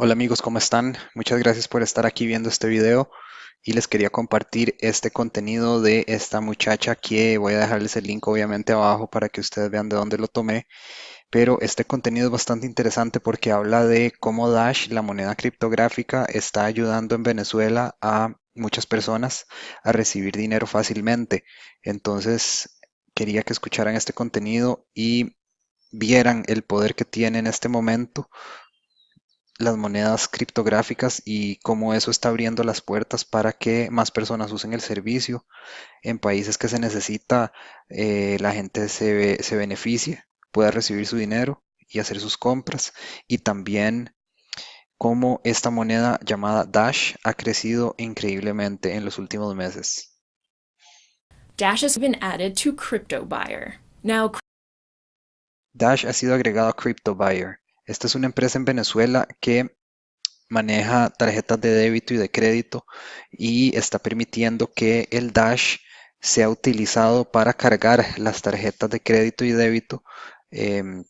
Hola amigos, ¿cómo están? Muchas gracias por estar aquí viendo este video y les quería compartir este contenido de esta muchacha que voy a dejarles el link obviamente abajo para que ustedes vean de dónde lo tomé pero este contenido es bastante interesante porque habla de cómo Dash, la moneda criptográfica, está ayudando en Venezuela a muchas personas a recibir dinero fácilmente. Entonces, quería que escucharan este contenido y vieran el poder que tiene en este momento las monedas criptográficas y cómo eso está abriendo las puertas para que más personas usen el servicio en países que se necesita, eh, la gente se, se beneficie pueda recibir su dinero y hacer sus compras y también cómo esta moneda llamada Dash ha crecido increíblemente en los últimos meses. Dash has been added to CryptoBuyer. Now, Dash ha sido agregado a CryptoBuyer. Esta es una empresa en Venezuela que maneja tarjetas de débito y de crédito y está permitiendo que el Dash sea utilizado para cargar las tarjetas de crédito y débito Em,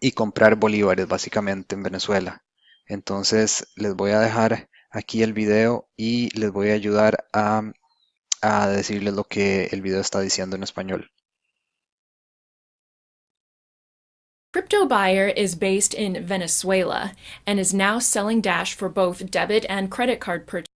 y comprar bolívares básicamente en Venezuela. Entonces les voy a dejar aquí el video y les voy a ayudar a, a decirles lo que el video está diciendo en español. Crypto Buyer is based in Venezuela and is now selling Dash for both debit and credit card purchases.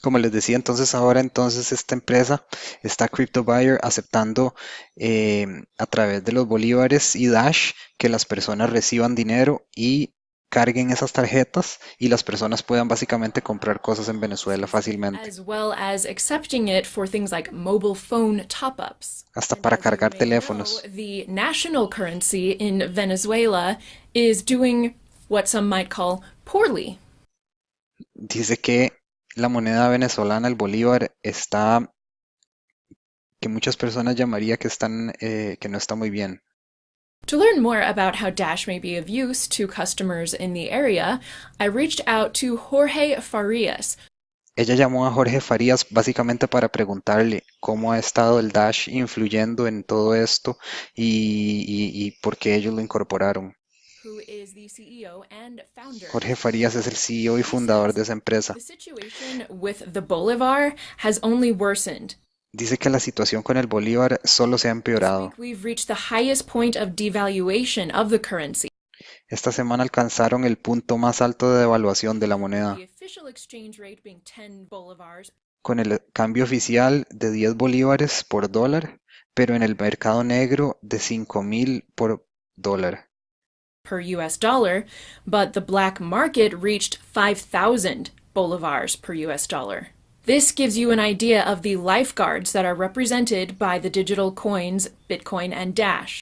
Como les decía, entonces ahora entonces esta empresa está CryptoBuyer aceptando eh, a través de los bolívares y Dash que las personas reciban dinero y carguen esas tarjetas y las personas puedan básicamente comprar cosas en Venezuela fácilmente. As well as accepting it for things like mobile phone top-ups. Hasta para cargar teléfonos. The national currency in Venezuela is doing what some might call poorly. Dice que la moneda venezolana, el bolívar, está que muchas personas llamaría que están eh, que no está muy bien. To learn more about how Dash may be of use to customers in the area, I reached out to Jorge Farias. Ella llamó a Jorge Farías básicamente para preguntarle cómo ha estado el Dash influyendo en todo esto y, y, y por qué ellos lo incorporaron. Jorge Farías es el CEO y fundador de esa empresa. Dice que la situación con el bolívar solo se ha empeorado. Esta semana alcanzaron el punto más alto de devaluación de la moneda, con el cambio oficial de 10 bolívares por dólar, pero en el mercado negro de 5.000 por dólar per US dollar, but the black market reached 5,000 bolivars per US dollar. This gives you an idea of the lifeguards that are represented by the digital coins Bitcoin and Dash.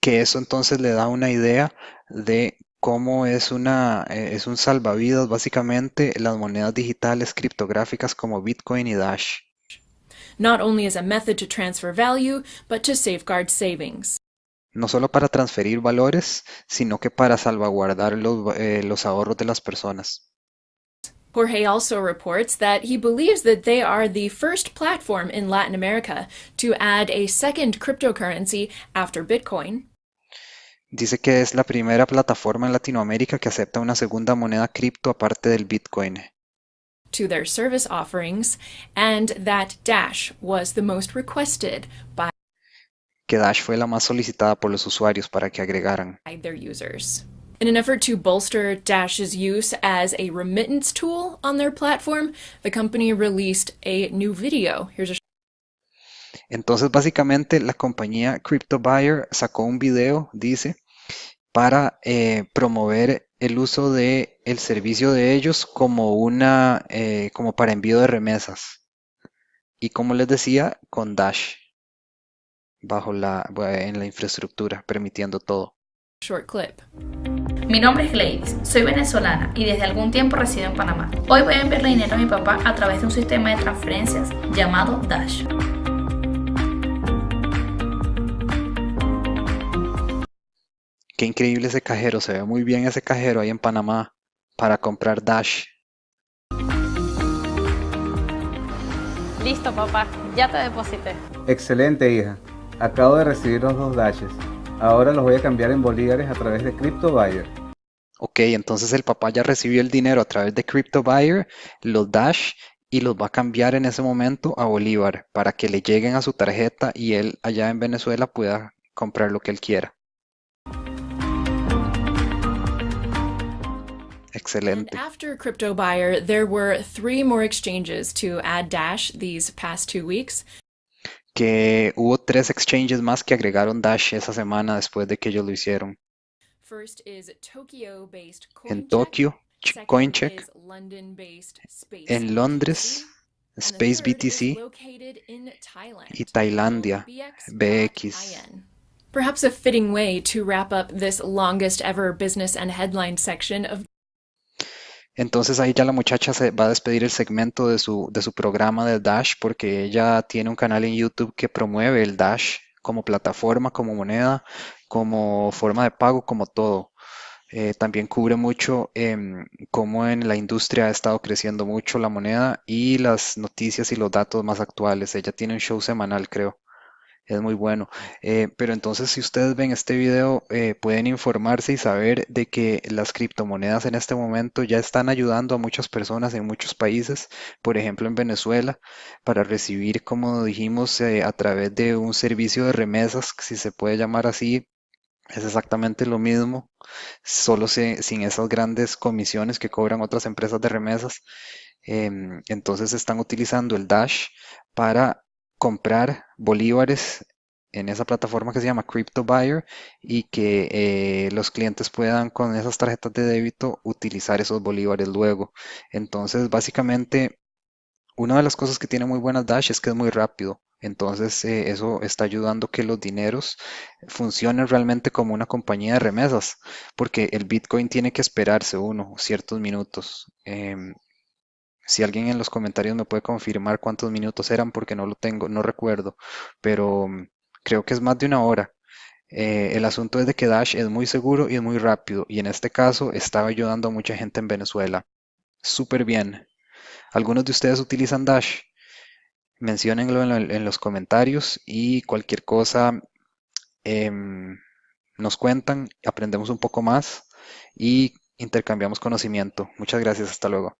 Que eso entonces le da una idea de cómo es, una, eh, es un salvavidas básicamente las monedas digitales criptográficas como Bitcoin y Dash. Not only as a method to transfer value, but to safeguard savings. no solo para transferir valores, sino que para salvaguardar los, eh, los ahorros de las personas. Jorge also reports that he believes that they are the first platform in Latin America to add a second cryptocurrency after Bitcoin. Dice que es la primera plataforma en Latinoamérica que acepta una segunda moneda cripto aparte del Bitcoin. To their service offerings, and that Dash was the most requested by que Dash fue la más solicitada por los usuarios para que agregaran. Their users. In an effort to bolster Dash's use as a remittance tool on their platform, the company released a new video. Here's a Entonces, básicamente, la compañía CryptoBuyer sacó un video, dice, para eh, promover el uso de el servicio de ellos como una, eh, como para envío de remesas. Y como les decía, con Dash bajo la, en la infraestructura, permitiendo todo. Short clip. Mi nombre es Gladys, soy venezolana y desde algún tiempo resido en Panamá. Hoy voy a enviarle dinero a mi papá a través de un sistema de transferencias llamado Dash. Qué increíble ese cajero, se ve muy bien ese cajero ahí en Panamá para comprar Dash. Listo papá, ya te deposité. Excelente hija. Acabo de recibir los dos dashes. Ahora los voy a cambiar en bolívares a través de CryptoBuyer. Ok, entonces el papá ya recibió el dinero a través de CryptoBuyer, los Dash y los va a cambiar en ese momento a Bolívar para que le lleguen a su tarjeta y él allá en Venezuela pueda comprar lo que él quiera. Excelente. And after Crypto Buyer, there were three more exchanges to add Dash these past two weeks. Que hubo tres exchanges más que agregaron Dash esa semana después de que ellos lo hicieron. First is Tokyo-based En CoinCheck. Tokio, CoinCheck. is London-based Space En Londres, BTC. And the Space BTC. located in Thailand, y Tailandia, BX. Perhaps a fitting way to wrap up this longest ever business and headline section of Entonces ahí ya la muchacha se va a despedir el segmento de su, de su programa de Dash porque ella tiene un canal en YouTube que promueve el Dash como plataforma, como moneda, como forma de pago, como todo. Eh, también cubre mucho em, cómo en la industria ha estado creciendo mucho la moneda y las noticias y los datos más actuales. Ella tiene un show semanal, creo. Es muy bueno. Eh, pero entonces, si ustedes ven este video, eh, pueden informarse y saber de que las criptomonedas en este momento ya están ayudando a muchas personas en muchos países, por ejemplo en Venezuela, para recibir, como dijimos, eh, a través de un servicio de remesas, si se puede llamar así, es exactamente lo mismo, solo se- sin esas grandes comisiones que cobran otras empresas de remesas. Em, entonces están utilizando el Dash para comprar bolívares en esa plataforma que se llama Crypto Buyer y que eh, los clientes puedan con esas tarjetas de débito utilizar esos bolívares luego. Entonces, básicamente, una de las cosas que tiene muy buenas Dash es que es muy rápido. Entonces, eh, eso está ayudando que los dineros funcionen realmente como una compañía de remesas, porque el Bitcoin tiene que esperarse uno ciertos minutos. Em, si alguien en los comentarios me puede confirmar cuántos minutos eran, porque no lo tengo, no recuerdo, pero mm, creo que es más de una hora. Eh, el asunto es de que Dash es muy seguro y es muy rápido, y en este caso estaba ayudando a mucha gente en Venezuela. Súper bien. ¿Algunos de ustedes utilizan Dash? Menciónenlo en, lo- en los comentarios y cualquier cosa em, nos cuentan, aprendemos un poco más y intercambiamos conocimiento. Muchas gracias, hasta luego.